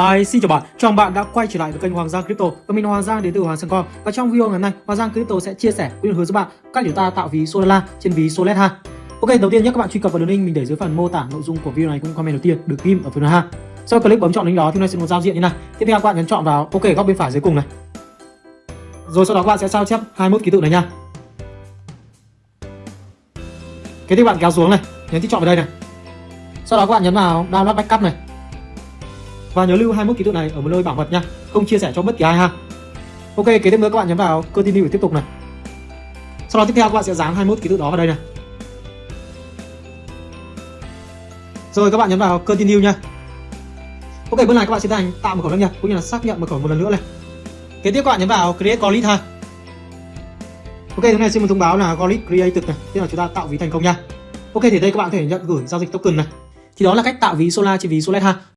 Hi, xin chào bạn, chào bạn đã quay trở lại với kênh Hoàng Giang Crypto và mình Hoàng Giang đến từ Hoàng Sang Com và trong video ngày hôm nay Hoàng Giang Crypto sẽ chia sẻ cũng như hướng dẫn bạn cách chúng ta tạo ví Solana trên ví Solet ha. Ok, đầu tiên nhé các bạn truy cập vào đường link mình để dưới phần mô tả nội dung của video này cũng comment đầu tiên được ghim ở phần ha. Sau click bấm chọn link đó thì nó sẽ một giao diện như này. Tiếp theo các bạn nhấn chọn vào OK góc bên phải dưới cùng này. Rồi sau đó các bạn sẽ sao chép 21 ký tự này nha. Cái tiếp bạn kéo xuống này, nhấn chọn vào đây này. Sau đó các bạn nhấn vào download backup này và nhớ lưu 21 ký tự này ở một nơi bảo mật nha, không chia sẻ cho bất kỳ ai ha. Ok, kế tiếp nữa các bạn nhấn vào continue để tiếp tục này. Sau đó tiếp theo các bạn sẽ dán 21 ký tự đó vào đây này. Rồi, các bạn nhấn vào continue nha. Ok, bước này các bạn sẽ thành tạo một khẩu đăng nhập cũng như là xác nhận một khẩu một lần nữa này. Kế tiếp các bạn nhấn vào create wallet ha. Ok thứ này xin một thông báo là wallet created này, tức là chúng ta tạo ví thành công nha. Ok, thì đây các bạn có thể nhận gửi giao dịch token này. Thì đó là cách tạo ví Solar trên ví Solet ha.